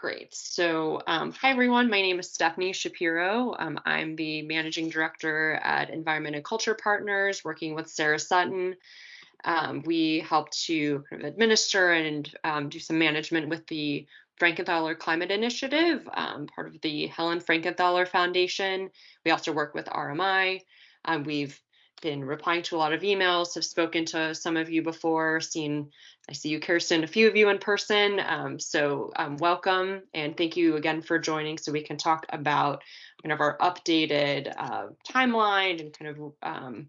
Great. So, um, hi everyone. My name is Stephanie Shapiro. Um, I'm the managing director at Environment and Culture Partners, working with Sarah Sutton. Um, we help to kind of administer and um, do some management with the Frankenthaler Climate Initiative, um, part of the Helen Frankenthaler Foundation. We also work with RMI. Um, we've been replying to a lot of emails, have spoken to some of you before, seen, I see you, Kirsten, a few of you in person. Um, so um, welcome and thank you again for joining so we can talk about kind of our updated uh, timeline and kind of um,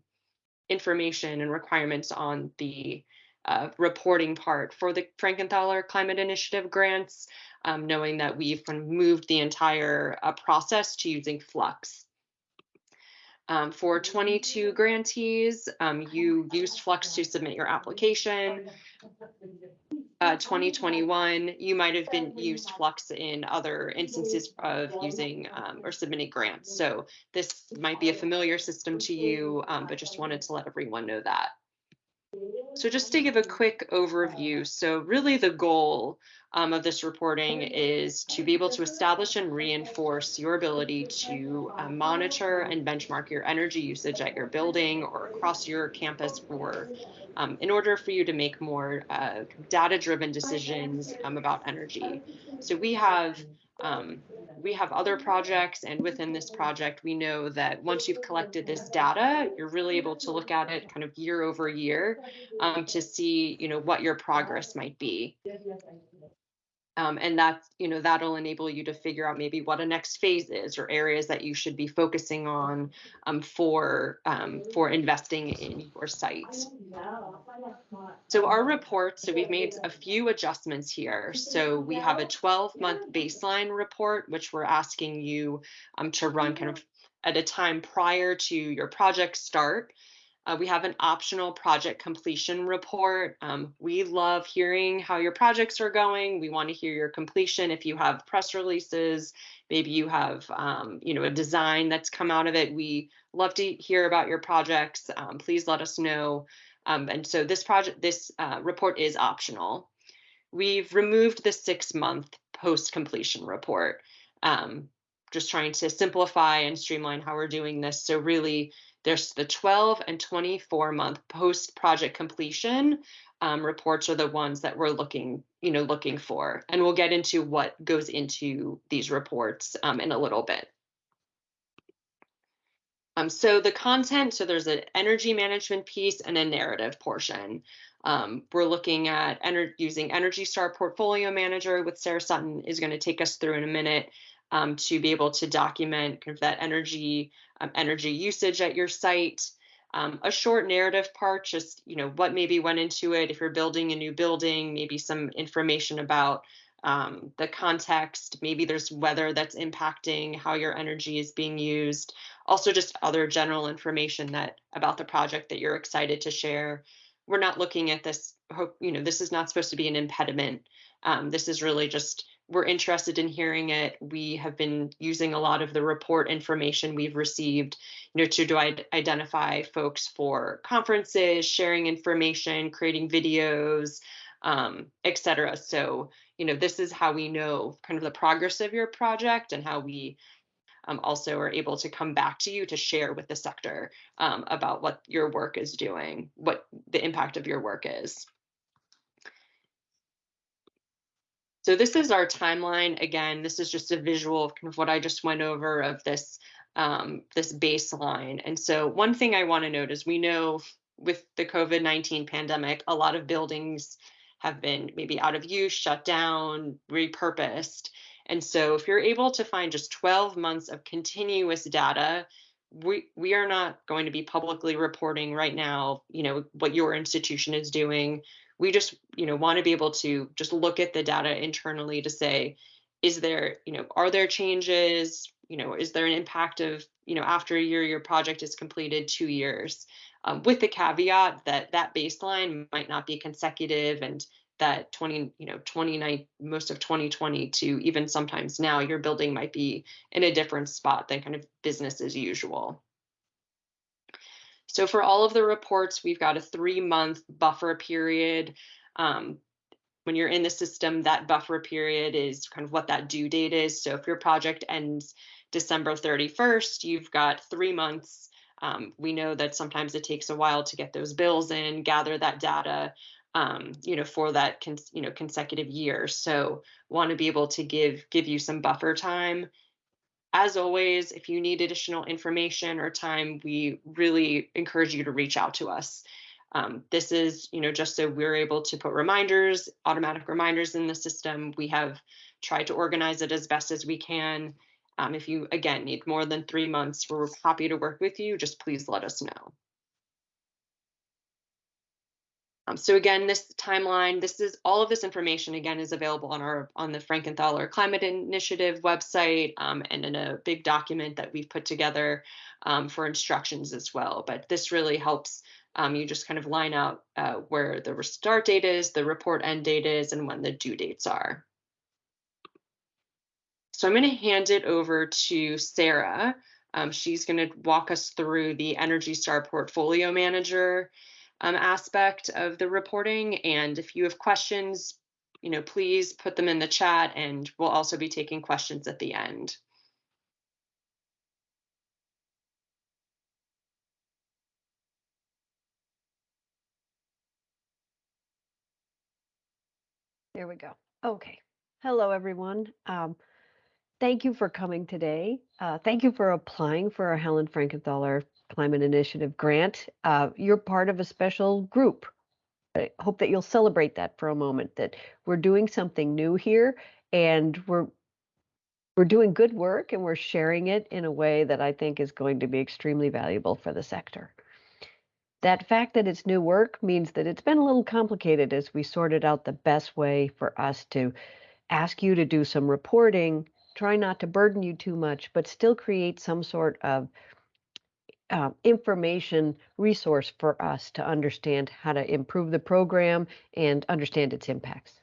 information and requirements on the uh, reporting part for the Frankenthaler Climate Initiative grants, um, knowing that we've moved the entire uh, process to using Fluxx. Um, for 22 grantees, um, you used Fluxx to submit your application. Uh, 2021, you might have been used Fluxx in other instances of using um, or submitting grants. So this might be a familiar system to you, um, but just wanted to let everyone know that. So just to give a quick overview, so really the goal um, of this reporting is to be able to establish and reinforce your ability to uh, monitor and benchmark your energy usage at your building or across your campus for um, in order for you to make more uh, data-driven decisions um, about energy. So we have um, we have other projects and within this project, we know that once you've collected this data, you're really able to look at it kind of year over year um, to see, you know, what your progress might be. Um, and that's, you know, that'll enable you to figure out maybe what a next phase is or areas that you should be focusing on um, for um, for investing in your site. So our report, so we've made a few adjustments here. So we have a 12 month baseline report, which we're asking you um, to run kind of at a time prior to your project start. Uh, we have an optional project completion report. Um, we love hearing how your projects are going. We want to hear your completion. If you have press releases, maybe you have, um, you know, a design that's come out of it. We love to hear about your projects. Um, please let us know. Um, and so this project, this uh, report is optional. We've removed the six month post completion report. Um, just trying to simplify and streamline how we're doing this. So really there's the 12 and 24 month post project completion um, reports are the ones that we're looking, you know, looking for. And we'll get into what goes into these reports um, in a little bit. Um, so the content, so there's an energy management piece and a narrative portion. Um, we're looking at ener using Energy Star Portfolio Manager with Sarah Sutton is going to take us through in a minute um, to be able to document kind of that energy um, energy usage at your site. Um, a short narrative part, just you know what maybe went into it. If you're building a new building, maybe some information about um, the context. Maybe there's weather that's impacting how your energy is being used. Also, just other general information that about the project that you're excited to share. We're not looking at this. Hope you know this is not supposed to be an impediment. Um, this is really just we're interested in hearing it. We have been using a lot of the report information we've received, you know, to identify folks for conferences, sharing information, creating videos, um, et cetera. So, you know, this is how we know kind of the progress of your project and how we um, also are able to come back to you to share with the sector um, about what your work is doing, what the impact of your work is. So this is our timeline. Again, this is just a visual of kind of what I just went over of this um, this baseline. And so one thing I want to note is we know with the COVID-19 pandemic, a lot of buildings have been maybe out of use, shut down, repurposed. And so if you're able to find just 12 months of continuous data, we we are not going to be publicly reporting right now, you know, what your institution is doing we just you know want to be able to just look at the data internally to say is there you know are there changes? You know is there an impact of you know after a year your project is completed two years? Um, with the caveat that that baseline might not be consecutive and that 20 you know 29 most of 2020 to even sometimes now your building might be in a different spot than kind of business as usual so for all of the reports, we've got a three month buffer period. Um, when you're in the system, that buffer period is kind of what that due date is. So if your project ends December 31st, you've got three months. Um, we know that sometimes it takes a while to get those bills in, gather that data, um, you know, for that you know consecutive year. So want to be able to give give you some buffer time. As always, if you need additional information or time, we really encourage you to reach out to us. Um, this is, you know, just so we're able to put reminders, automatic reminders in the system. We have tried to organize it as best as we can. Um, if you, again, need more than three months, we're happy to work with you. Just please let us know. Um, so again, this timeline, this is all of this information again is available on our on the Frankenthaler Climate Initiative website and in a big document that we've put together um, for instructions as well. But this really helps um, you just kind of line out uh, where the start date is, the report end date is, and when the due dates are. So I'm going to hand it over to Sarah. Um, she's going to walk us through the Energy Star Portfolio Manager um, aspect of the reporting. And if you have questions, you know, please put them in the chat and we'll also be taking questions at the end. There we go. Okay. Hello, everyone. Um, thank you for coming today. Uh, thank you for applying for our Helen Frankenthaler Climate Initiative grant. Uh, you're part of a special group. I hope that you'll celebrate that for a moment, that we're doing something new here and we're we're doing good work and we're sharing it in a way that I think is going to be extremely valuable for the sector. That fact that it's new work means that it's been a little complicated as we sorted out the best way for us to ask you to do some reporting, try not to burden you too much, but still create some sort of uh, information resource for us to understand how to improve the program and understand its impacts.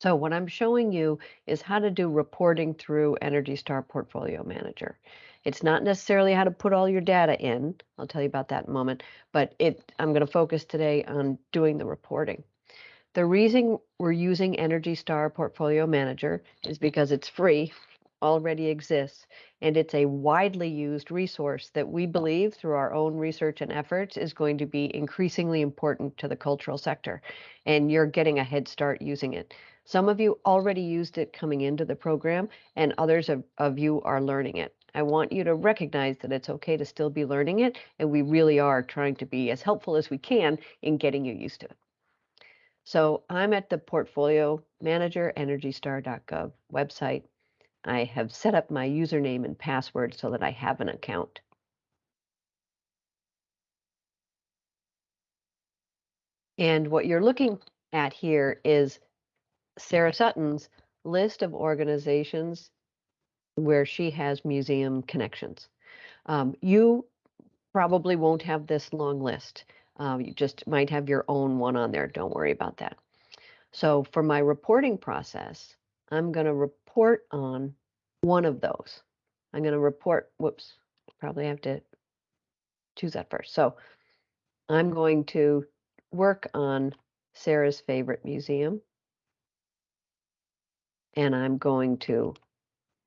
So what I'm showing you is how to do reporting through Energy Star Portfolio Manager. It's not necessarily how to put all your data in. I'll tell you about that in a moment, but it I'm going to focus today on doing the reporting. The reason we're using Energy Star Portfolio Manager is because it's free, already exists, and it's a widely used resource that we believe through our own research and efforts is going to be increasingly important to the cultural sector. And you're getting a head start using it. Some of you already used it coming into the program, and others of, of you are learning it. I want you to recognize that it's okay to still be learning it, and we really are trying to be as helpful as we can in getting you used to it. So I'm at the Portfolio Manager EnergyStar.gov website. I have set up my username and password so that I have an account. And what you're looking at here is Sarah Sutton's list of organizations where she has museum connections. Um, you probably won't have this long list. Um, you just might have your own one on there. Don't worry about that. So for my reporting process, I'm going to report on one of those. I'm going to report, whoops, probably have to choose that first. So I'm going to work on Sarah's favorite museum and I'm going to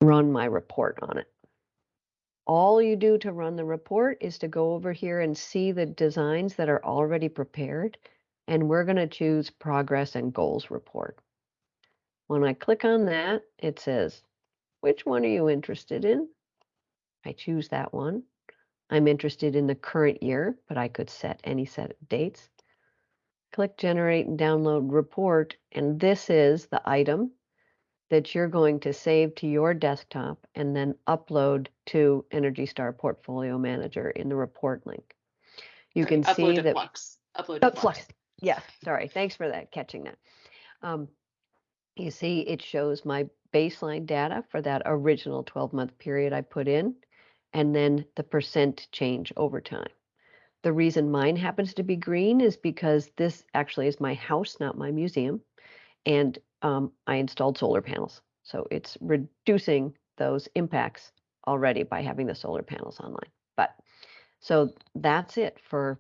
run my report on it. All you do to run the report is to go over here and see the designs that are already prepared, and we're going to choose Progress and Goals Report. When I click on that, it says, which one are you interested in? I choose that one. I'm interested in the current year, but I could set any set of dates. Click Generate and Download Report, and this is the item that you're going to save to your desktop and then upload to Energy Star Portfolio Manager in the report link. You Sorry, can see that Fluxx. Upload Oh, Fluxx. Fluxx. Yeah, sorry. Thanks for that, catching that. Um, you see, it shows my baseline data for that original 12 month period I put in, and then the percent change over time. The reason mine happens to be green is because this actually is my house, not my museum. And um, I installed solar panels. So it's reducing those impacts already by having the solar panels online. But so that's it for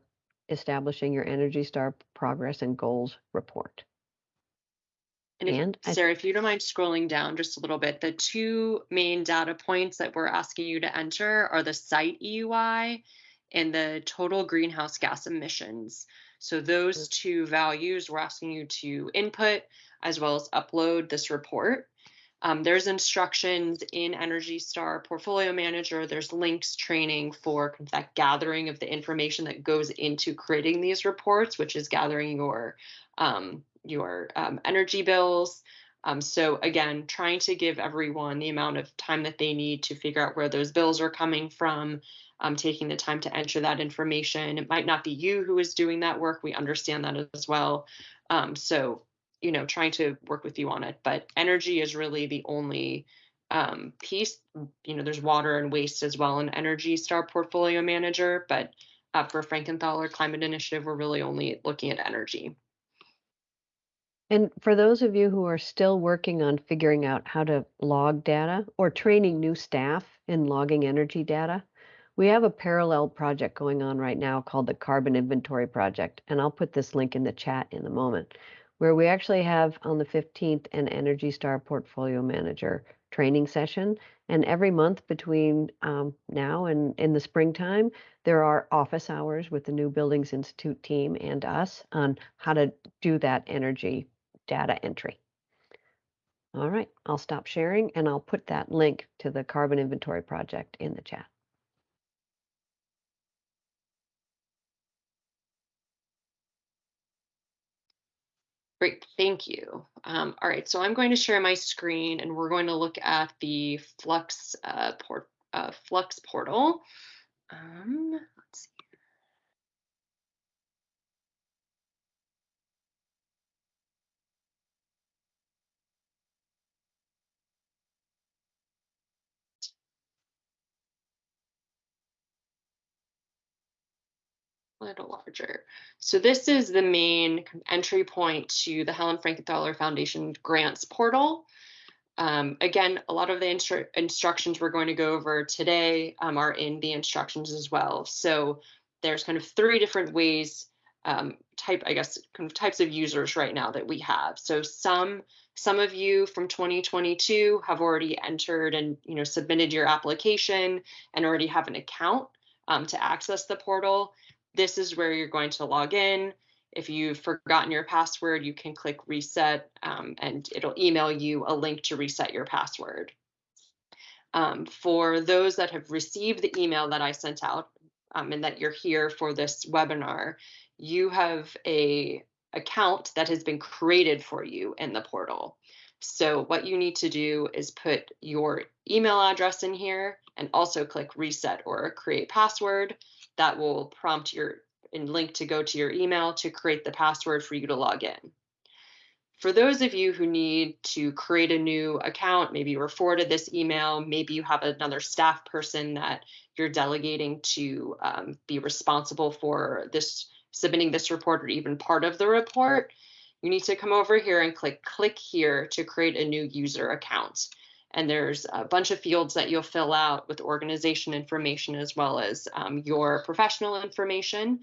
establishing your Energy Star progress and goals report. And if, And Sarah, if you don't mind scrolling down just a little bit, the two main data points that we're asking you to enter are the site EUI and the total greenhouse gas emissions. So those two values we're asking you to input as well as upload this report. Um, there's instructions in Energy Star Portfolio Manager. There's links training for that gathering of the information that goes into creating these reports, which is gathering your um, your um, energy bills. Um, so again, trying to give everyone the amount of time that they need to figure out where those bills are coming from, um, taking the time to enter that information. It might not be you who is doing that work. We understand that as well. Um, so you know, trying to work with you on it. But energy is really the only um, piece. You know, there's water and waste as well in Energy Star Portfolio Manager, but uh, for Frankenthaler Climate Initiative, we're really only looking at energy. And for those of you who are still working on figuring out how to log data or training new staff in logging energy data, we have a parallel project going on right now called the Carbon Inventory Project. And I'll put this link in the chat in a moment, where we actually have on the 15th an Energy Star Portfolio Manager training session. And every month between um, now and in the springtime, there are office hours with the New Buildings Institute team and us on how to do that energy data entry. All right, I'll stop sharing and I'll put that link to the carbon inventory project in the chat. Great, thank you. Um, all right, so I'm going to share my screen and we're going to look at the Fluxx uh, port, uh, Fluxx portal. Um, little larger. So this is the main entry point to the Helen Frankenthaler Foundation grants portal. Um, again, a lot of the instru instructions we're going to go over today um, are in the instructions as well. So there's kind of three different ways, um, type, I guess, kind of types of users right now that we have. So some some of you from 2022 have already entered and you know submitted your application and already have an account um, to access the portal this is where you're going to log in. If you've forgotten your password, you can click reset um, and it'll email you a link to reset your password. Um, for those that have received the email that I sent out um, and that you're here for this webinar, you have a account that has been created for you in the portal. So what you need to do is put your email address in here and also click reset or create password that will prompt your and link to go to your email to create the password for you to log in. For those of you who need to create a new account, maybe you were forwarded this email, maybe you have another staff person that you're delegating to um, be responsible for this submitting this report or even part of the report, you need to come over here and click click here to create a new user account and there's a bunch of fields that you'll fill out with organization information as well as um, your professional information.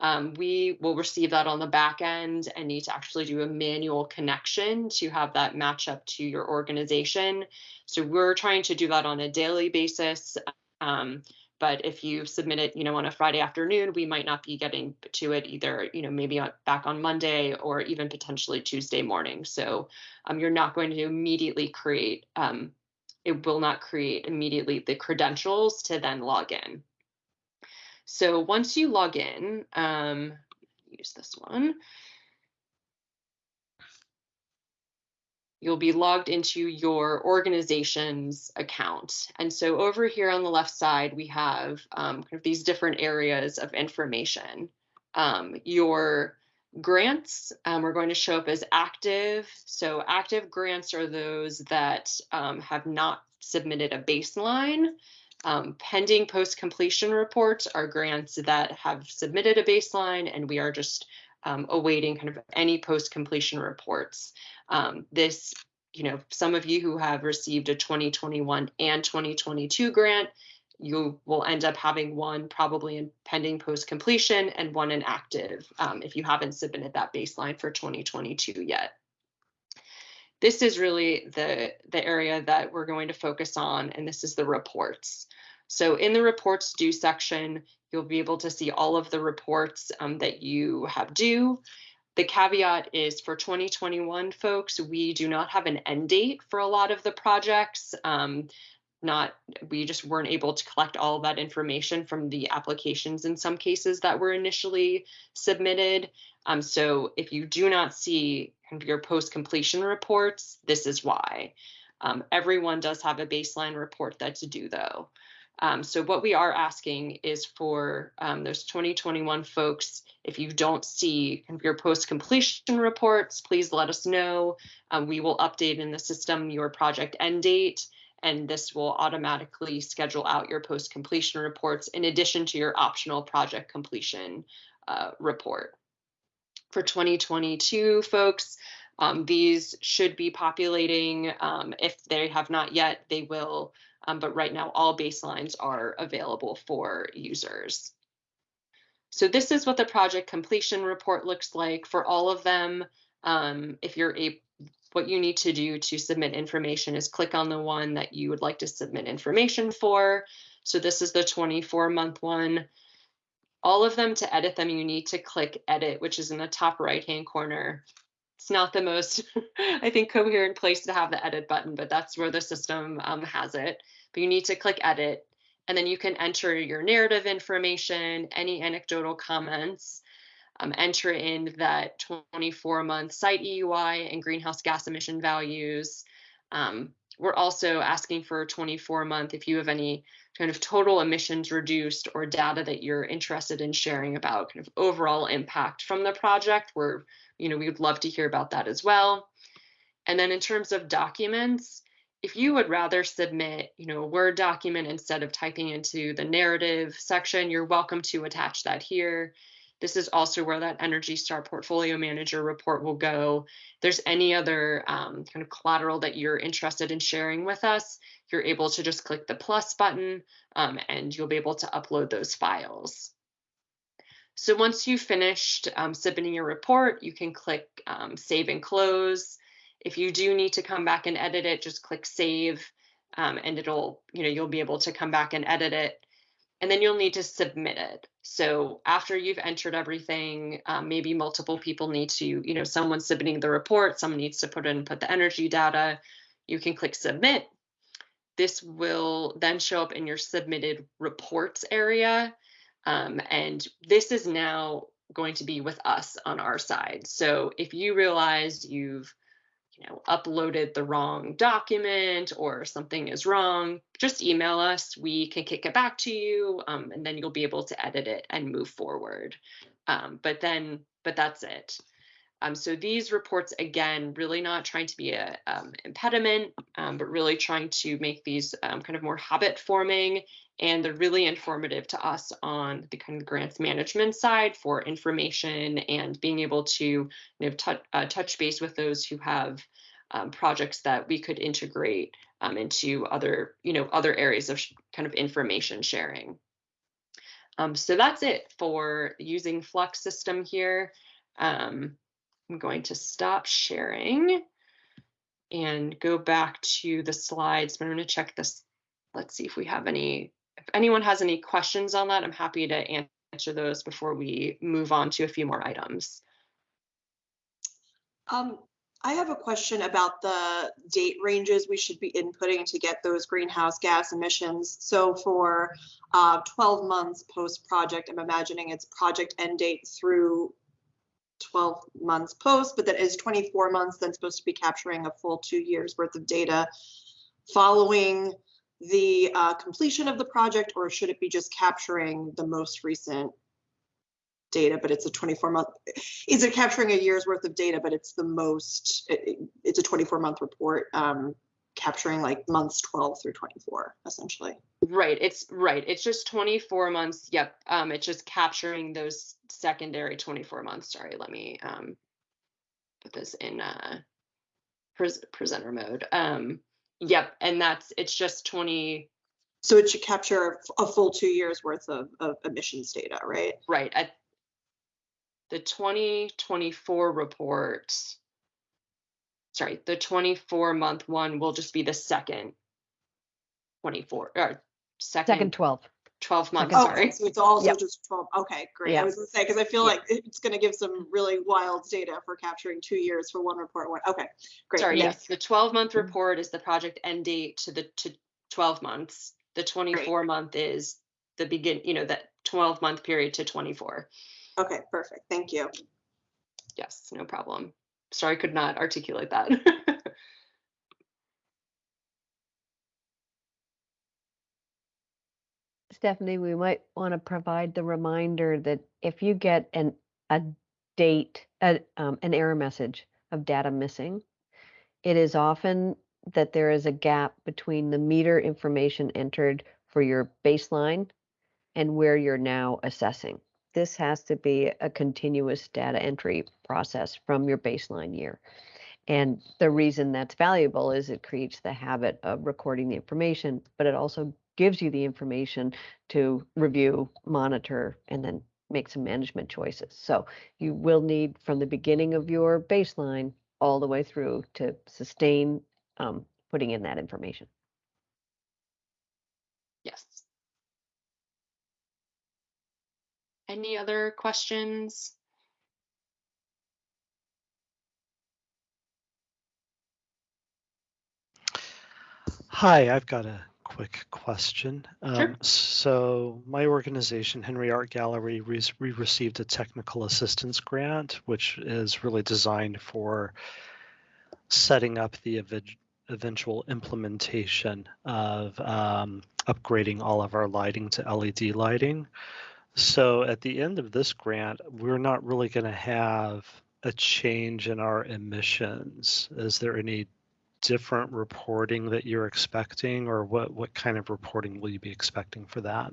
Um, we will receive that on the back end and need to actually do a manual connection to have that match up to your organization. So we're trying to do that on a daily basis. Um, but if you submit it, you know, on a Friday afternoon, we might not be getting to it either, you know, maybe on, back on Monday or even potentially Tuesday morning. So um, you're not going to immediately create, um, it will not create immediately the credentials to then log in. So once you log in, um, use this one. You'll be logged into your organization's account. And so over here on the left side, we have um, kind of these different areas of information. Um, your grants um, are going to show up as active. So active grants are those that um, have not submitted a baseline. Um, pending post-completion reports are grants that have submitted a baseline and we are just um, awaiting kind of any post-completion reports. Um, this, you know, some of you who have received a 2021 and 2022 grant, you will end up having one probably in pending post completion and one in active um, if you haven't submitted that baseline for 2022 yet. this is really the, the area that we're going to focus on, and this is the reports. So in the reports due section, you'll be able to see all of the reports um, that you have due. The caveat is for 2021 folks, we do not have an end date for a lot of the projects. Um, not we just weren't able to collect all of that information from the applications in some cases that were initially submitted. Um, so if you do not see your post completion reports, this is why. Um, everyone does have a baseline report that's due though. Um, so what we are asking is for um, those 2021 folks, if you don't see your post completion reports, please let us know. Um, we will update in the system your project end date and this will automatically schedule out your post completion reports in addition to your optional project completion uh, report. For 2022 folks, um, these should be populating. Um, if they have not yet, they will, um, but right now all baselines are available for users. So this is what the project completion report looks like for all of them. Um, if you're a what you need to do to submit information is click on the one that you would like to submit information for. So this is the 24 month one. All of them to edit them, you need to click edit, which is in the top right hand corner. It's not the most, I think, coherent place to have the edit button, but that's where the system um, has it. But you need to click edit, and then you can enter your narrative information, any anecdotal comments, um, enter in that 24 month site EUI and greenhouse gas emission values. Um, we're also asking for 24 month if you have any kind of total emissions reduced or data that you're interested in sharing about kind of overall impact from the project we're you know we would love to hear about that as well and then in terms of documents if you would rather submit you know a word document instead of typing into the narrative section you're welcome to attach that here this is also where that Energy Star Portfolio Manager report will go. If there's any other um, kind of collateral that you're interested in sharing with us, you're able to just click the plus button um, and you'll be able to upload those files. So once you've finished um, submitting your report, you can click um, save and close. If you do need to come back and edit it, just click save um, and it'll, you know, you'll be able to come back and edit it and then you'll need to submit it. So after you've entered everything, um, maybe multiple people need to, you know, someone's submitting the report, someone needs to put in, put the energy data, you can click submit. This will then show up in your submitted reports area. Um, and this is now going to be with us on our side. So if you realize you've you know, uploaded the wrong document or something is wrong, just email us. We can kick it back to you, um, and then you'll be able to edit it and move forward. Um, but then, but that's it. Um, so these reports, again, really not trying to be a um, impediment, um, but really trying to make these um, kind of more habit forming and they're really informative to us on the kind of grants management side for information and being able to you know, touch, uh, touch base with those who have um, projects that we could integrate um, into other, you know, other areas of kind of information sharing. So that's it for using Fluxx system here. Um, I'm going to stop sharing and go back to the slides, but I'm going to check this. Let's see if we have any if anyone has any questions on that, I'm happy to answer those before we move on to a few more items. Um, I have a question about the date ranges we should be inputting to get those greenhouse gas emissions. So for uh, 12 months post project, I'm imagining it's project end date through 12 months post, but that is 24 months, then supposed to be capturing a full two years worth of data following the uh, completion of the project or should it be just capturing the most recent data but it's a 24 month is it capturing a year's worth of data but it's the most it, it's a 24 month report um, capturing like months 12 through 24 essentially right it's right it's just 24 months yep um it's just capturing those secondary 24 months sorry let me um put this in uh pres presenter mode um Yep, and that's it's just 20 So it should capture a full two years worth of, of emissions data, right? right at the 2024 report sorry, the 24 month one will just be the second 24 or second, Second 12. 12 months, second- sorry. Okay, so it's also Yep. just 12, okay, great. Yeah. I was gonna say, because I feel Yeah. like it's gonna give some really wild data for capturing two years for one report, one, okay, great. Sorry, Yes. yes, the 12 month Mhm. report is the project end date to the to 12 months. The 24 month is the begin, you know, that 12 month period to 24. Okay, perfect, thank you. Yes, no problem. Sorry, I could not articulate that. Stephanie, we might want to provide the reminder that if you get an, a date, a, um, an error message of data missing, it is often that there is a gap between the meter information entered for your baseline and where you're now assessing. This has to be a continuous data entry process from your baseline year. And the reason that's valuable is it creates the habit of recording the information, but it also gives you the information to review, monitor, and then make some management choices. So you will need from the beginning of your baseline all the way through to sustain um, putting in that information. yes. Any other questions? Hi, I've got a quick question. Sure. Um, so my organization, Henry Art Gallery, we, we received a technical assistance grant, which is really designed for setting up the ev- eventual implementation of um, upgrading all of our lighting to LED lighting. So at the end of this grant, we're not really going to have a change in our emissions. Is there any different reporting that you're expecting or what what kind of reporting will you be expecting for that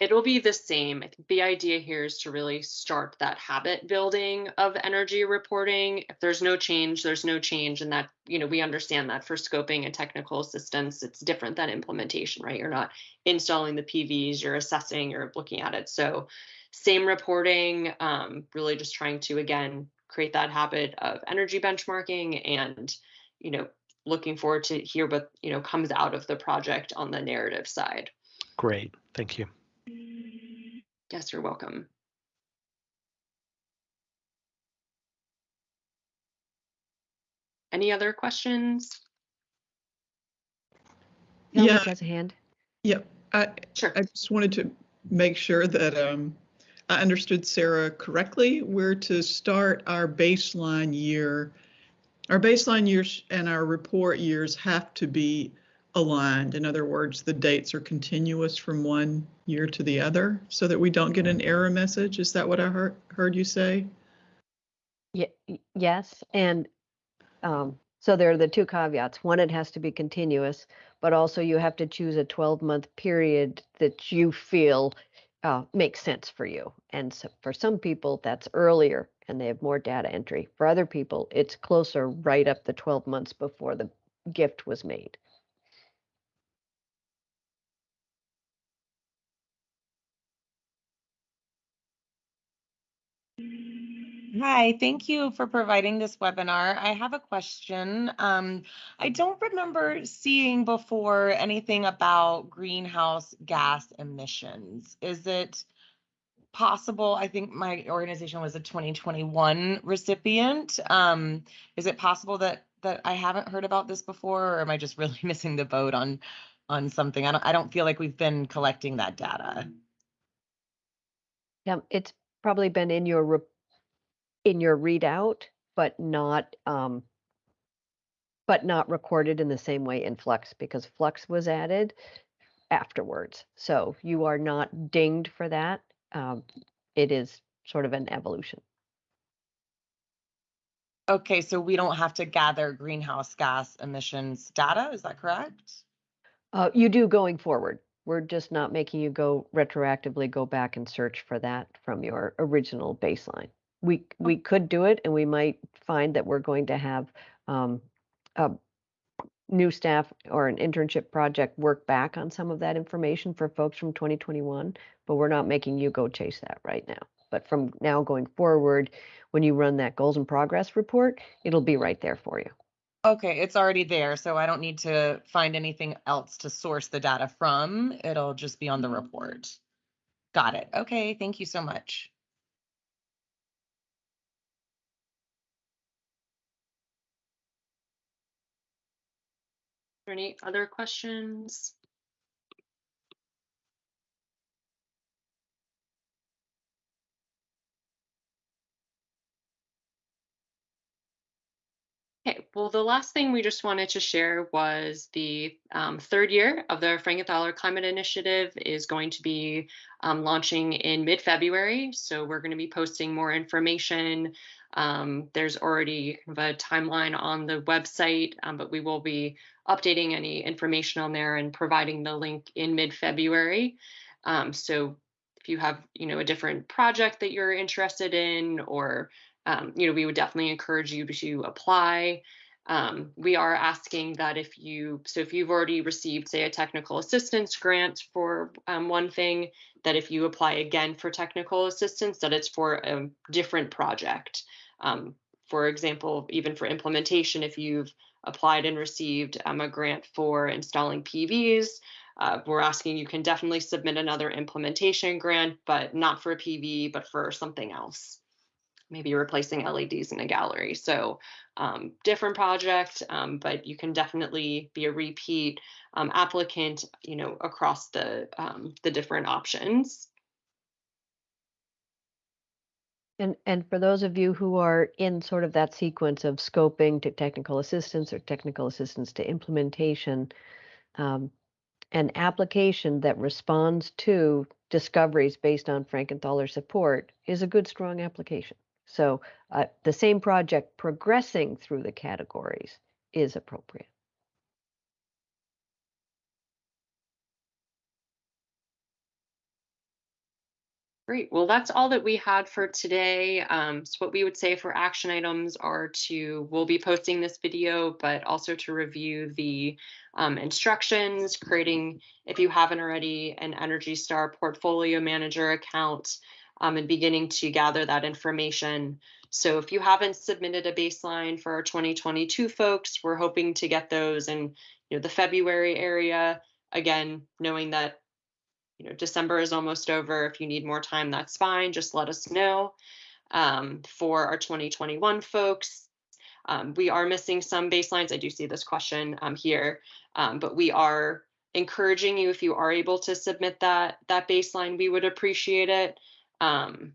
It'll be the same. I think the idea here is to really start that habit building of energy reporting. If there's no change, there's no change. And that, you know, we understand that for scoping and technical assistance, it's different than implementation, right? You're not installing the PVs, you're assessing, you're looking at it. So same reporting, um, really just trying to, again, create that habit of energy benchmarking and, you know, looking forward to hear what, you know, comes out of the project on the narrative side. great thank you Yes, you're welcome. Any other questions? Helmut Yeah. has a hand. Yep, I, Sure. I just wanted to make sure that um, I understood Sarah correctly. We're to start our baseline year. Our baseline years and our report years have to be aligned. In other words, the dates are continuous from one year to the other so that we don't get an error message. Is that what I heard, heard you say? Ye- y- yes, and um, so there are the two caveats. One, it has to be continuous, but also you have to choose a 12-month period that you feel uh, makes sense for you. And so for some people, that's earlier and they have more data entry. For other people, it's closer right up the 12 months before the gift was made. Hi, thank you for providing this webinar. I have a question. Um, I don't remember seeing before anything about greenhouse gas emissions. Is it possible? I think my organization was a 2021 recipient. Um, is it possible that that I haven't heard about this before, or am I just really missing the boat on on something? I don't I don't feel like we've been collecting that data. Yeah, it's probably been in your re- in your readout, but not um, but not recorded in the same way in Fluxx because Fluxx was added afterwards. So you are not dinged for that. Um, it is sort of an evolution. Okay, so we don't have to gather greenhouse gas emissions data, is that correct? Uh, you do going forward. We're just not making you go retroactively go back and search for that from your original baseline. We we could do it, and we might find that we're going to have um, a new staff or an internship project work back on some of that information for folks from 2021. But we're not making you go chase that right now. But from now going forward, when you run that goals and progress report, it'll be right there for you. Okay, it's already there, so I don't need to find anything else to source the data from. It'll just be on the mm-hmm. report. Got it. Okay, thank you so much. Are there Any other questions? Well, the last thing we just wanted to share was the um, third year of the Frankenthaler Climate Initiative is going to be um, launching in mid-February. So we're going to be posting more information. Um, there's already a timeline on the website, um, but we will be updating any information on there and providing the link in mid-February. Um, so if you have, you know, a different project that you're interested in or um, you know, we would definitely encourage you to apply. Um, we are asking that if you, so if you've already received, say, a technical assistance grant for um, one thing, that if you apply again for technical assistance, that it's for a different project. Um, for example, even for implementation, if you've applied and received um, a grant for installing PVs, uh, we're asking you can definitely submit another implementation grant, but not for a PV, but for something else maybe replacing LEDs in a gallery. So um, different project, um, but you can definitely be a repeat um, applicant, you know, across the um, the different options. And, and for those of you who are in sort of that sequence of scoping to technical assistance or technical assistance to implementation, um, an application that responds to discoveries based on Frankenthaler support is a good, strong application. So uh, the same project progressing through the categories is appropriate. Great. Well, that's all that we had for today. Um, so what we would say for action items are to, we'll be posting this video, but also to review the um, instructions, creating, if you haven't already, an Energy Star portfolio manager account, um, and beginning to gather that information. So if you haven't submitted a baseline for our 2022 folks, we're hoping to get those in you know, the February area. Again, knowing that you know December is almost over. If you need more time, that's fine. Just let us know. Um, for our 2021 folks, um, we are missing some baselines. I do see this question um, here, um, but we are encouraging you if you are able to submit that that baseline, we would appreciate it. Um,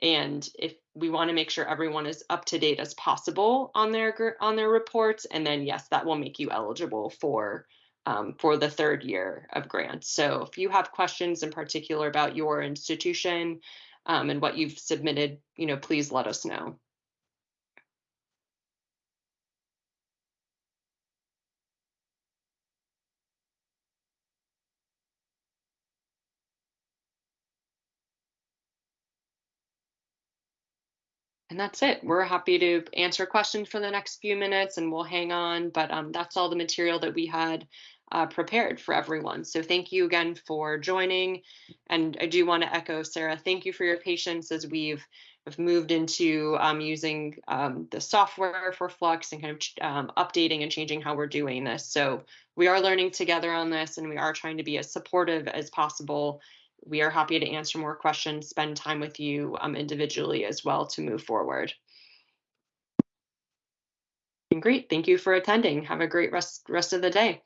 and if we want to make sure everyone is up to date as possible on their on their reports, and then yes, that will make you eligible for um, for the third year of grants. So if you have questions in particular about your institution um, and what you've submitted, you know, please let us know. And that's it. We're happy to answer questions for the next few minutes and we'll hang on, but um, that's all the material that we had uh, prepared for everyone. So thank you again for joining. And I do want to echo Sarah, thank you for your patience as we've, we've moved into um, using um, the software for Fluxx and kind of um, updating and changing how we're doing this. So we are learning together on this and we are trying to be as supportive as possible we are happy to answer more questions, spend time with you um, individually as well to move forward. And great, thank you for attending. Have a great rest, rest of the day.